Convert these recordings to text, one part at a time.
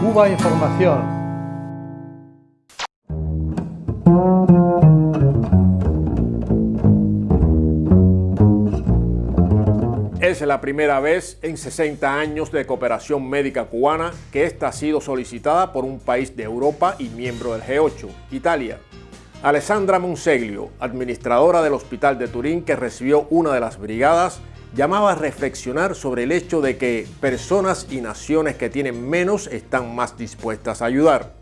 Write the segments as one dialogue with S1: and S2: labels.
S1: Cuba Información.
S2: Es la primera vez en 60 años de cooperación médica cubana que esta ha sido solicitada por un país de Europa y miembro del G8, Italia. Alessandra Monseglio, administradora del Hospital de Turín que recibió una de las brigadas, llamaba a reflexionar sobre el hecho de que personas y naciones que tienen menos están más dispuestas a ayudar.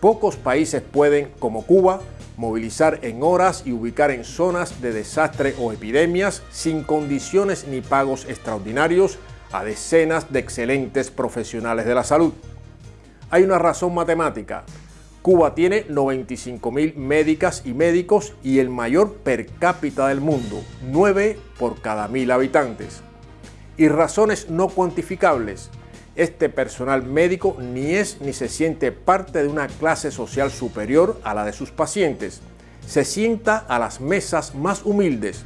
S2: Pocos países pueden, como Cuba, movilizar en horas y ubicar en zonas de desastre o epidemias sin condiciones ni pagos extraordinarios a decenas de excelentes profesionales de la salud. Hay una razón matemática. Cuba tiene 95 mil médicas y médicos y el mayor per cápita del mundo, 9 por cada mil habitantes. Y razones no cuantificables. Este personal médico ni es ni se siente parte de una clase social superior a la de sus pacientes. Se sienta a las mesas más humildes,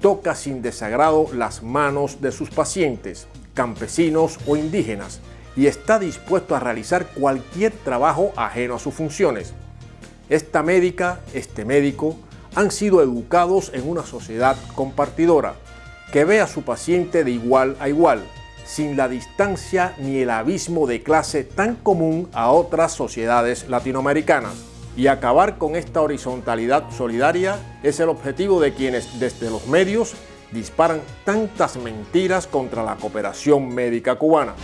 S2: toca sin desagrado las manos de sus pacientes, campesinos o indígenas, y está dispuesto a realizar cualquier trabajo ajeno a sus funciones. Esta médica, este médico, han sido educados en una sociedad compartidora, que ve a su paciente de igual a igual, sin la distancia ni el abismo de clase tan común a otras sociedades latinoamericanas. Y acabar con esta horizontalidad solidaria es el objetivo de quienes desde los medios disparan tantas mentiras contra la cooperación médica cubana.